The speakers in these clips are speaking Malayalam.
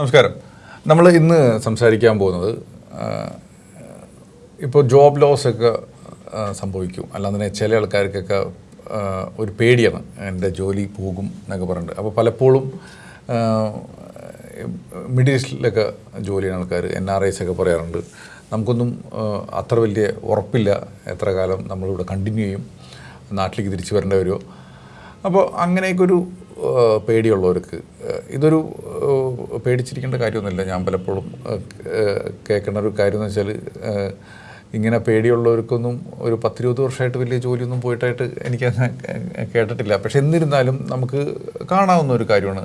നമസ്കാരം. നമ്മൾ ഇന്ന് സംസാരിക്കാൻ പോകുന്നത് ഇപ്പോൾ ജോബ് ലോസ് ഒക്കെ സംഭവിക്കും. അല്ലാതെ ചില ആൾക്കാർക്കൊക്കെ ഒരു പേടിയാണ്. എന്റെ ജോലി പോകും എന്നൊക്കെ പറഞ്ഞിട്ട്. അപ്പോൾ പലപ്പോഴും മിഡിൽ ഈസ്റ്റിലൊക്കെ ജോലി ചെയ്യുന്ന ആൾക്കാർ എൻ ആർ ഐസ് ഒക്കെ പറയാറുണ്ട്. നമുക്കൊന്നും അത്ര വലിയ ഉറപ്പില്ല. എത്ര കാലം നമ്മളിവിടെ കണ്ടിന്യൂ ചെയ്യും. നാട്ടിലേക്ക് തിരിച്ചു വരേണ്ടി വരുമോ? അപ്പോൾ അങ്ങനെയൊക്കെ ഒരു പേടിയുള്ളവർക്ക് ഇതൊരു പേടിച്ചിരിക്കേണ്ട കാര്യമൊന്നുമില്ല. ഞാൻ പലപ്പോഴും കേൾക്കുന്ന ഒരു കാര്യം എന്ന് വെച്ചാൽ ഇങ്ങനെ പേടിയുള്ളവർക്കൊന്നും ഒരു പത്തിരുപത് വർഷമായിട്ട് വലിയ ജോലിയൊന്നും പോയിട്ടായിട്ട് എനിക്ക് കേട്ടിട്ടില്ല. പക്ഷെ എന്നിരുന്നാലും നമുക്ക് കാണാവുന്ന ഒരു കാര്യമാണ്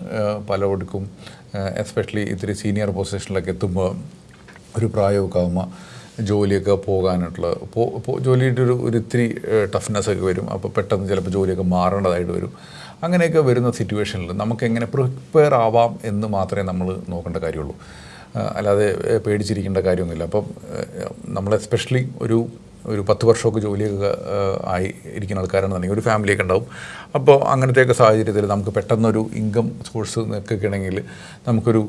പലവർക്കും എസ്പെഷ്യലി ഇത്തിരി സീനിയർ പൊസിഷനിലൊക്കെ എത്തുമ്പോൾ ഒരു പ്രായമൊക്കെ ആകുമ്പോൾ ജോലിയൊക്കെ പോകാനായിട്ടുള്ള ജോലിയുടെ ഒരു ഒരു ഇത്തിരി ടഫ്നെസ്സൊക്കെ വരും. അപ്പോൾ പെട്ടെന്ന് ചിലപ്പോൾ ജോലിയൊക്കെ മാറേണ്ടതായിട്ട് വരും. അങ്ങനെയൊക്കെ വരുന്ന സിറ്റുവേഷനിൽ നമുക്ക് എങ്ങനെ പ്രിപ്പയർ ആവാം എന്ന് മാത്രമേ നമ്മൾ നോക്കേണ്ട കാര്യമുള്ളൂ. അല്ലാതെ പേടിച്ചിരിക്കേണ്ട കാര്യമൊന്നുമില്ല. അപ്പം നമ്മൾ എസ്പെഷ്യലി ഒരു ഒരു പത്ത് വർഷമൊക്കെ ജോലിയൊക്കെ ആയി ഇരിക്കുന്ന ആൾക്കാരാണെന്നുണ്ടെങ്കിൽ ഒരു ഫാമിലിയൊക്കെ ഉണ്ടാവും. അപ്പോൾ അങ്ങനത്തെയൊക്കെ സാഹചര്യത്തിൽ നമുക്ക് പെട്ടെന്നൊരു ഇൻകം സോഴ്സ് നിൽക്കുകയാണെങ്കിൽ നമുക്കൊരു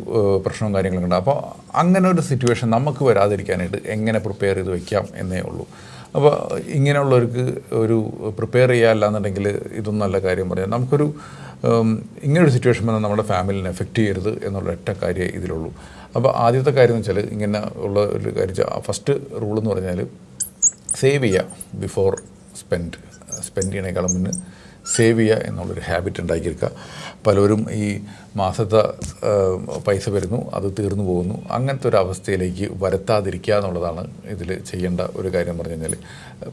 പ്രശ്നവും കാര്യങ്ങളൊക്കെ ഉണ്ടാവും. അപ്പോൾ അങ്ങനെ ഒരു സിറ്റുവേഷൻ നമുക്ക് വരാതിരിക്കാനായിട്ട് എങ്ങനെ പ്രിപ്പയർ ചെയ്ത് വയ്ക്കാം എന്നേ ഉള്ളൂ. അപ്പോൾ ഇങ്ങനെയുള്ളവർക്ക് ഒരു പ്രിപ്പയർ ചെയ്യാമല്ല എന്നുണ്ടെങ്കിൽ ഇതൊന്നും നല്ല കാര്യം പറയാം. നമുക്കൊരു ഇങ്ങനൊരു സിറ്റുവേഷൻ വന്നാൽ നമ്മുടെ ഫാമിലിനെ എഫക്റ്റ് ചെയ്യരുത് എന്നുള്ള ഒറ്റ കാര്യമേ ഇതിലുള്ളൂ. അപ്പോൾ ആദ്യത്തെ കാര്യം എന്ന് വെച്ചാൽ ഇങ്ങനെ ഉള്ള ഒരു കാര്യം ഫസ്റ്റ് റൂൾ എന്ന് പറഞ്ഞാൽ സേവ് ചെയ്യുക ബിഫോർ സ്പെൻഡ് സ്പെൻഡ് ചെയ്യണേക്കാളും മുന്നേ സേവ് ചെയ്യുക എന്നുള്ളൊരു ഹാബിറ്റ് ഉണ്ടാക്കിയെടുക്കുക. പലരും ഈ മാസത്തെ പൈസ വരുന്നു അത് തീർന്നു പോകുന്നു. അങ്ങനത്തെ ഒരു അവസ്ഥയിലേക്ക് വരുത്താതിരിക്കുക എന്നുള്ളതാണ് ഇതിൽ ചെയ്യേണ്ട ഒരു കാര്യം പറഞ്ഞു കഴിഞ്ഞാൽ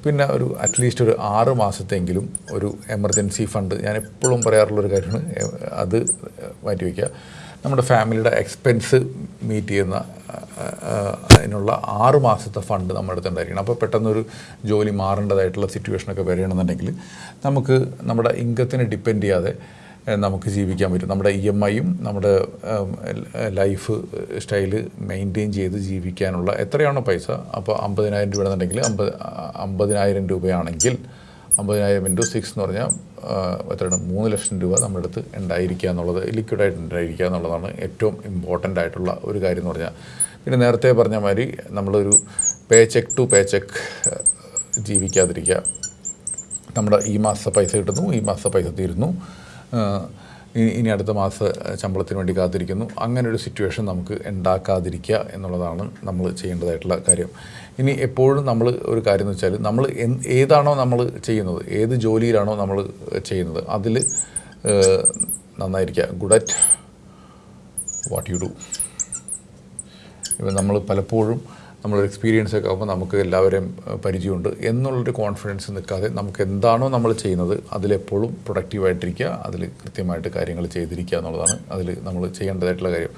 പിന്നെ ഒരു അറ്റ്ലീസ്റ്റ് ഒരു ആറ് മാസത്തെങ്കിലും ഒരു എമർജൻസി ഫണ്ട് ഞാൻ എപ്പോഴും പറയാറുള്ളൊരു കാര്യമാണ് അത് മാറ്റി വയ്ക്കുക നമ്മുടെ ഫാമിലിയുടെ എക്സ്പെൻസ് മീറ്റ് ചെയ്യുന്ന അതിനുള്ള ആറ് മാസത്തെ ഫണ്ട് നമ്മുടെ അടുത്ത് ഉണ്ടായിരിക്കണം. അപ്പോൾ പെട്ടെന്നൊരു ജോലി മാറേണ്ടതായിട്ടുള്ള സിറ്റുവേഷനൊക്കെ വരികയാണെന്നുണ്ടെങ്കിൽ നമുക്ക് നമ്മുടെ ഇൻകത്തിനെ ഡിപ്പെൻഡ് ചെയ്യാതെ നമുക്ക് ജീവിക്കാൻ പറ്റും. നമ്മുടെ ഇ എം ഐയും നമ്മുടെ ലൈഫ് സ്റ്റൈൽ മെയിന്റെയിൻ ചെയ്ത് ജീവിക്കാനുള്ള എത്രയാണോ പൈസ? അപ്പോൾ അമ്പതിനായിരം രൂപ എന്നുണ്ടെങ്കിൽ അമ്പത് അമ്പതിനായിരം രൂപയാണെങ്കിൽ അമ്പതിനായിരം ഇന്റു സിക്സ് എന്ന് പറഞ്ഞാൽ എത്രയാണ്? മൂന്ന് ലക്ഷം രൂപ നമ്മുടെ അടുത്ത് ഉണ്ടായിരിക്കുക എന്നുള്ളത് ലിക്വിഡായിട്ട് ഉണ്ടായിരിക്കുക എന്നുള്ളതാണ് ഏറ്റവും ഇമ്പോർട്ടന്റ് ആയിട്ടുള്ള ഒരു കാര്യം എന്ന് പറഞ്ഞാൽ. പിന്നെ നേരത്തെ പറഞ്ഞ മാതിരി നമ്മളൊരു പേ ചെക്ക് ടു പേ ചെക്ക് ജീവിക്കാതിരിക്കുക. നമ്മുടെ ഈ മാസത്തെ പൈസ കിട്ടുന്നു ഈ മാസത്തെ പൈസ തീരുന്നു. ഇനി അടുത്ത മാസ ശമ്പളത്തിന് വേണ്ടി കാത്തിരിക്കുന്നു. അങ്ങനെ ഒരു സിറ്റുവേഷൻ നമുക്ക് ഉണ്ടാക്കാതിരിക്കുക എന്നുള്ളതാണ് നമ്മൾ ചെയ്യേണ്ടതായിട്ടുള്ള കാര്യം. ഇനി എപ്പോഴും നമ്മൾ ഒരു കാര്യം എന്ന് വെച്ചാൽ നമ്മൾ ഏതാണോ നമ്മൾ ചെയ്യുന്നത് ഏത് ജോലിയിലാണോ നമ്മൾ ചെയ്യുന്നത് അതിൽ നന്നായിരിക്കുക. Good at what you do നമ്മൾ പലപ്പോഴും നമ്മളൊരു എക്സ്പീരിയൻസ് ഒക്കെ ആകുമ്പോൾ നമുക്ക് എല്ലാവരെയും പരിചയമുണ്ട്. എന്നുള്ളൊരു കോൺഫിഡൻസ് നിൽക്കാതെ നമുക്ക് എന്താണോ നമ്മൾ ചെയ്യുന്നത് അതിലെപ്പോഴും പ്രൊഡക്റ്റീവായിട്ടിരിക്കുക അതിൽ കൃത്യമായിട്ട് കാര്യങ്ങൾ ചെയ്തിരിക്കുക എന്നുള്ളതാണ് അതിൽ നമ്മൾ ചെയ്യേണ്ടതായിട്ടുള്ള കാര്യം.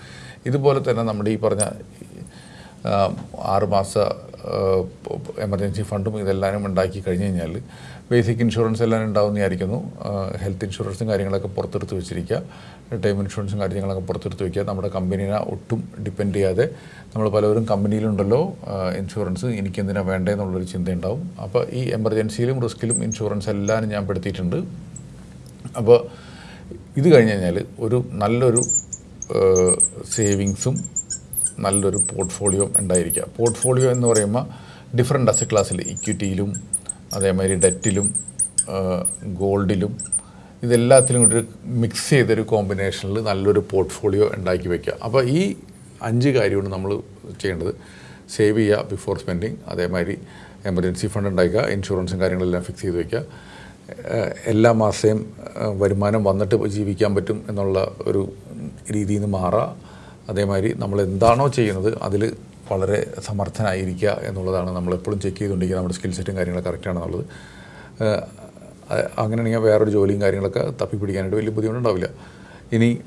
ഇതുപോലെ തന്നെ നമ്മുടെ ഈ പറഞ്ഞ ആറുമാസ എമർജൻസി ഫണ്ടും ഇതെല്ലാം ഉണ്ടാക്കി കഴിഞ്ഞ് കഴിഞ്ഞാൽ ബേസിക് ഇൻഷുറൻസ് എല്ലാം ഉണ്ടാവുന്നതായിരിക്കുന്നു ഹെൽത്ത് ഇൻഷുറൻസും കാര്യങ്ങളൊക്കെ പുറത്തെടുത്ത് വെച്ചിരിക്കുക. ടൈം ഇൻഷുറൻസും കാര്യങ്ങളൊക്കെ പുറത്തെടുത്ത് വയ്ക്കുക നമ്മുടെ കമ്പനീനെ ഒട്ടും ഡിപ്പെൻഡ് ചെയ്യാതെ നമ്മൾ പലവരും കമ്പനിയിലുണ്ടല്ലോ. ഇൻഷുറൻസ് എനിക്കെന്തിനാണ് വേണ്ടതെന്നുള്ളൊരു ചിന്തയുണ്ടാവും. അപ്പോൾ ഈ എമർജൻസിയിലും റിസ്കിലും ഇൻഷുറൻസ് എല്ലാം ഞാൻ പെടുത്തിയിട്ടുണ്ട്. അപ്പോൾ ഇത് കഴിഞ്ഞ് കഴിഞ്ഞാൽ ഒരു നല്ലൊരു സേവിങ്സും നല്ലൊരു പോർട്ട്ഫോളിയോ ഉണ്ടായിരിക്കുക. പോർട്ട്ഫോളിയോ എന്ന് പറയുമ്പോൾ ഡിഫറെന്റ് അസറ്റ് ക്ലാസ്സിൽ ഇക്വിറ്റിയിലും അതേമാതിരി ഡെറ്റിലും ഗോൾഡിലും ഇതെല്ലാത്തിലും കൂടി മിക്സ് ചെയ്തൊരു കോമ്പിനേഷനിൽ നല്ലൊരു പോർട്ട്ഫോളിയോ ഉണ്ടാക്കി വയ്ക്കുക അപ്പോൾ ഈ അഞ്ച് കാര്യമാണ് നമ്മൾ ചെയ്യേണ്ടത്. സേവ് ചെയ്യുക ബിഫോർ സ്പെൻഡിങ് അതേമാതിരി എമർജൻസി ഫണ്ട് ഉണ്ടാക്കുക ഇൻഷുറൻസും കാര്യങ്ങളെല്ലാം ഫിക്സ് ചെയ്ത് വയ്ക്കുക എല്ലാ മാസവും വരുമാനം വന്നിട്ട് ജീവിക്കാൻ പറ്റും എന്നുള്ള ഒരു രീതിയിൽ നിന്ന് മാറുക. അതേമാതിരി നമ്മൾ എന്താണോ ചെയ്യുന്നത് അതിൽ വളരെ സമർത്ഥനായിരിക്കുക എന്നുള്ളതാണ് നമ്മൾ എപ്പോഴും ചെക്ക് ചെയ്തുകൊണ്ടിരിക്കുക നമ്മുടെ സ്കിൽ സെറ്റും കാര്യങ്ങളൊക്കെ കറക്റ്റാണെന്നുള്ളത് അങ്ങനെയാണെങ്കിൽ വേറൊരു ജോലിയും കാര്യങ്ങളൊക്കെ തപ്പിപ്പിടിക്കാനായിട്ട് വലിയ ബുദ്ധിമുട്ടുണ്ടാവില്ല. ഇനി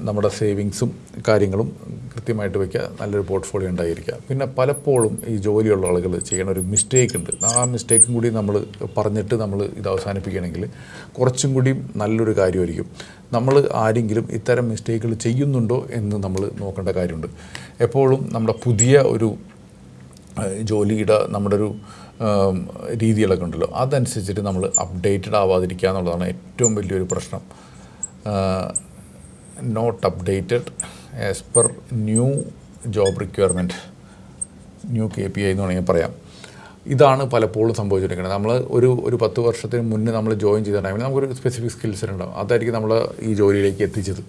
നമ്മുടെ സേവിങ്സും കാര്യങ്ങളും കൃത്യമായിട്ട് വയ്ക്കുക നല്ലൊരു പോർട്ട്ഫോളിയോ ഉണ്ടായിരിക്കുക. പിന്നെ പലപ്പോഴും ഈ ജോലിയുള്ള ആളുകൾ ചെയ്യണ ഒരു മിസ്റ്റേക്ക് ഉണ്ട്. ആ മിസ്റ്റേക്കും കൂടി നമ്മൾ പറഞ്ഞിട്ട് നമ്മൾ ഇത് അവസാനിപ്പിക്കുകയാണെങ്കിൽ കുറച്ചും കൂടി നല്ലൊരു കാര്യമായിരിക്കും. നമ്മൾ ആരെങ്കിലും ഇത്തരം മിസ്റ്റേക്കുകൾ ചെയ്യുന്നുണ്ടോ എന്ന് നമ്മൾ നോക്കേണ്ട കാര്യമുണ്ട്. എപ്പോഴും നമ്മുടെ പുതിയ ഒരു ജോലിയുടെ നമ്മുടെ ഒരു രീതികളൊക്കെ ഉണ്ടല്ലോ. അതനുസരിച്ചിട്ട് നമ്മൾ അപ്ഡേറ്റഡ് ആവാതിരിക്കുക എന്നുള്ളതാണ് ഏറ്റവും വലിയൊരു പ്രശ്നം. Not updated as per new job requirement new K P I എന്ന് വേണമെങ്കിൽ പറയാം. ഇതാണ് പലപ്പോഴും സംഭവിച്ചിരിക്കുന്നത് നമ്മൾ ഒരു ഒരു പത്ത് വർഷത്തിന് മുന്നേ നമ്മൾ ജോയിൻ ചെയ്ത ടൈമിൽ നമുക്കൊരു സ്പെസിഫിക് സ്കിൽസ് ഉണ്ടാവും. അതായിരിക്കും നമ്മൾ ഈ ജോലിയിലേക്ക് എത്തിച്ചത്.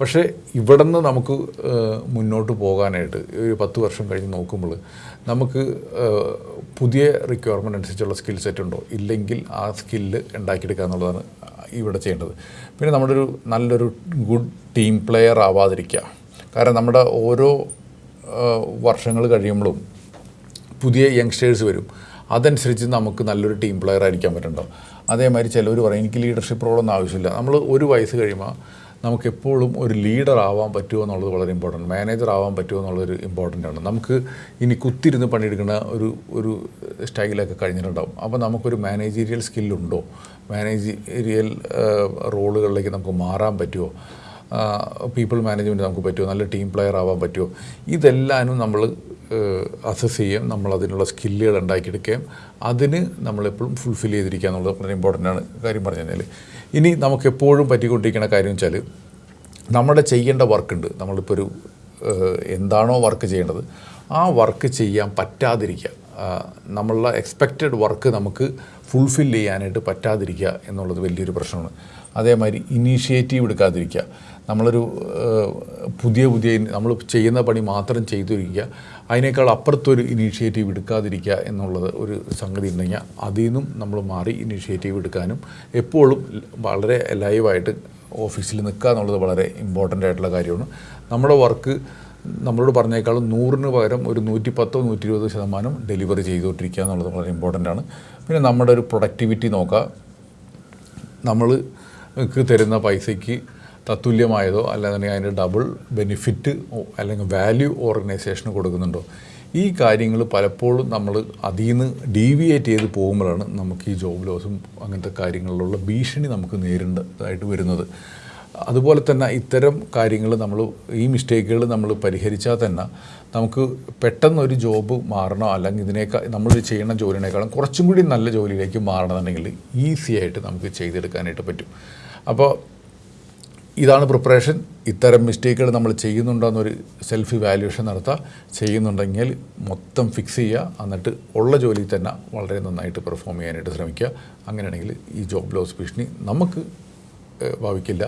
പക്ഷേ ഇവിടെ നിന്ന് നമുക്ക് മുന്നോട്ട് പോകാനായിട്ട് ഒരു പത്ത് വർഷം കഴിഞ്ഞ് നോക്കുമ്പോൾ നമുക്ക് പുതിയ റിക്വയർമെന്റ് അനുസരിച്ചുള്ള സ്കിൽ സെറ്റ് ഉണ്ടോ? ഇല്ലെങ്കിൽ ആ സ്കില്ല് ഉണ്ടാക്കിയെടുക്കുക എന്നുള്ളതാണ് ഇവിടെ ചെയ്യേണ്ടത്. പിന്നെ നമ്മുടെ ഒരു നല്ലൊരു ഗുഡ് ടീം പ്ലെയർ ആവാതിരിക്കുക. കാരണം നമ്മുടെ ഓരോ വർഷങ്ങൾ കഴിയുമ്പോഴും പുതിയ യങ്സ്റ്റേഴ്സ് വരും. അതനുസരിച്ച് നമുക്ക് നല്ലൊരു ടീം പ്ലെയർ ആയിരിക്കാൻ പറ്റുന്നുണ്ടോ അതേമാതിരി ചിലവർ പറയും എനിക്ക് ലീഡർഷിപ്പ് റോളൊന്നും ആവശ്യമില്ല. നമ്മൾ ഒരു വയസ്സ് കഴിയുമ്പോൾ നമുക്ക് എപ്പോഴും ഒരു ലീഡർ ആവാൻ പറ്റുമോ എന്നുള്ളത് വളരെ ഇമ്പോർട്ടന്റ് മാനേജർ ആവാൻ പറ്റുമോ എന്നുള്ളൊരു ഇമ്പോർട്ടന്റ് ആണ്. നമുക്ക് ഇനി കുത്തിരുന്ന് പണിയെടുക്കുന്ന ഒരു ഒരു സ്റ്റൈലൊക്കെ കഴിഞ്ഞിട്ടുണ്ടാവും. അപ്പോൾ നമുക്കൊരു മാനേജീരിയൽ സ്കില്ലുണ്ടോ മാനേജീരിയൽ റോളുകളിലേക്ക് നമുക്ക് മാറാൻ പറ്റുമോ? പീപ്പിൾ മാനേജ്മെന്റ് നമുക്ക് പറ്റുമോ? നല്ല ടീം പ്ലെയർ ആവാൻ പറ്റുമോ? ഇതെല്ലാനും നമ്മൾ അസസ് ചെയ്യുകയും നമ്മൾ അതിനുള്ള സ്കില്ലുകൾ ഉണ്ടാക്കിയെടുക്കുകയും അതിന് നമ്മളെപ്പോഴും ഫുൾഫിൽ ചെയ്തിരിക്കുക എന്നുള്ളത് വളരെ ഇമ്പോർട്ടന്റ് ആണ് കാര്യം പറഞ്ഞു കഴിഞ്ഞാൽ ഇനി നമുക്ക് എപ്പോഴും പറ്റിക്കൊണ്ടിരിക്കുന്ന കാര്യം വെച്ചാൽ നമ്മുടെ ചെയ്യേണ്ട വർക്കുണ്ട് നമ്മളിപ്പോൾ ഒരു എന്താണോ വർക്ക് ചെയ്യേണ്ടത് ആ വർക്ക് ചെയ്യാൻ പറ്റാതിരിക്കുക. നമ്മളുടെ എക്സ്പെക്റ്റഡ് വർക്ക് നമുക്ക് ഫുൾഫിൽ ചെയ്യാനായിട്ട് പറ്റാതിരിക്കുക എന്നുള്ളത് വലിയൊരു പ്രശ്നമാണ്. അതേമാതിരി ഇനീഷ്യേറ്റീവ് എടുക്കാതിരിക്കുക. നമ്മളൊരു പുതിയ പുതിയ നമ്മൾ ചെയ്യുന്ന പണി മാത്രം ചെയ്തിരിക്കുക അതിനേക്കാൾ അപ്പുറത്തൊരു ഇനീഷ്യേറ്റീവ് എടുക്കാതിരിക്കുക എന്നുള്ളത് ഒരു സംഗതി ഉണ്ടെങ്കിൽ അതിൽ നിന്നും നമ്മൾ മാറി ഇനീഷ്യേറ്റീവ് എടുക്കാനും എപ്പോഴും വളരെ ലൈവായിട്ട് ഓഫീസിൽ നിൽക്കുക എന്നുള്ളത് വളരെ ഇമ്പോർട്ടന്റ് ആയിട്ടുള്ള കാര്യമാണ്. നമ്മുടെ വർക്ക് നമ്മളോട് പറഞ്ഞേക്കാളും നൂറിന് പകരം ഒരു നൂറ്റി പത്തോ നൂറ്റി ഇരുപതോ ശതമാനം ഡെലിവറി ചെയ്തുകൊണ്ടിരിക്കുക എന്നുള്ളത് വളരെ ഇമ്പോർട്ടന്റ് ആണ്. പിന്നെ നമ്മുടെ ഒരു പ്രൊഡക്ടിവിറ്റി നോക്കുക. നമ്മൾക്ക് തരുന്ന പൈസയ്ക്ക് തത്തുല്യമായതോ അല്ലാന്നുണ്ടെങ്കിൽ അതിന്റെ ഡബിൾ ബെനിഫിറ്റ് അല്ലെങ്കിൽ വാല്യൂ ഓർഗനൈസേഷന് കൊടുക്കുന്നുണ്ടോ? ഈ കാര്യങ്ങൾ പലപ്പോഴും നമ്മൾ അതിൽ നിന്ന് ഡീവിയേറ്റ് ചെയ്ത് പോകുമ്പോഴാണ് നമുക്ക് ഈ ജോബ് ലോസും അങ്ങനത്തെ കാര്യങ്ങളിലുള്ള ഭീഷണി നമുക്ക് നേരിടേണ്ടതായിട്ട് വരുന്നത്. അതുപോലെ തന്നെ ഇത്തരം കാര്യങ്ങൾ നമ്മൾ ഈ മിസ്റ്റേക്കുകൾ നമ്മൾ പരിഹരിച്ചാൽ തന്നെ നമുക്ക് പെട്ടെന്ന് ഒരു ജോബ് മാറണോ? അല്ലെങ്കിൽ ഇതിനേക്കാൾ നമ്മൾ ചെയ്യുന്ന ജോലിനേക്കാളും കുറച്ചും കൂടി നല്ല ജോലിയിലേക്ക് മാറണമെന്നുണ്ടെങ്കിൽ ഈസി ആയിട്ട് നമുക്ക് ചെയ്തെടുക്കാനായിട്ട് പറ്റും. അപ്പോൾ ഇതാണ് പ്രിപ്പറേഷൻ ഇത്തരം മിസ്റ്റേക്കുകൾ നമ്മൾ ചെയ്യുന്നുണ്ടോ എന്നൊരു സെൽഫ് ഇവാലുവേഷൻ നടത്തുക ചെയ്യുന്നുണ്ടെങ്കിൽ മൊത്തം ഫിക്സ് ചെയ്യുക എന്നിട്ട് ഉള്ള ജോലി തന്നെ വളരെ നന്നായിട്ട് പെർഫോം ചെയ്യാനായിട്ട് ശ്രമിക്കുക. അങ്ങനെയാണെങ്കിൽ ഈ ജോബ് ലോസ് ഭീഷണി നമുക്ക് ഭാവിക്കില്ല.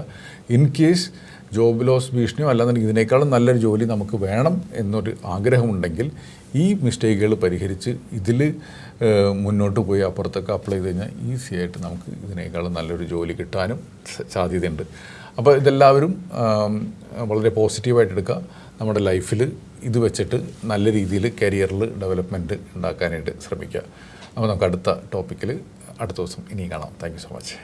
ഇൻ കേസ് ജോബ് ലോസ് ഭീഷണിയോ അല്ലാന്നുണ്ടെങ്കിൽ ഇതിനേക്കാളും നല്ലൊരു ജോലി നമുക്ക് വേണം എന്നൊരു ആഗ്രഹമുണ്ടെങ്കിൽ ഈ മിസ്റ്റേക്കുകൾ പരിഹരിച്ച് ഇതിൽ മുന്നോട്ട് പോയി അപ്പുറത്തൊക്കെ അപ്ലൈ ചെയ്ത് കഴിഞ്ഞാൽ ഈസിയായിട്ട് നമുക്ക് ഇതിനേക്കാളും നല്ലൊരു ജോലി കിട്ടാനും സാധ്യതയുണ്ട്. അപ്പോൾ ഇതെല്ലാവരും വളരെ പോസിറ്റീവായിട്ട് എടുക്കുക. നമ്മുടെ ലൈഫിൽ ഇത് വെച്ചിട്ട് നല്ല രീതിയിൽ കരിയറിൽ ഡെവലപ്മെന്റ് ഉണ്ടാക്കാനായിട്ട് ശ്രമിക്കുക. അപ്പോൾ നമുക്ക് അടുത്ത ടോപ്പിക്കിൽ അടുത്ത ദിവസം ഇനിയും കാണാം. Thank so much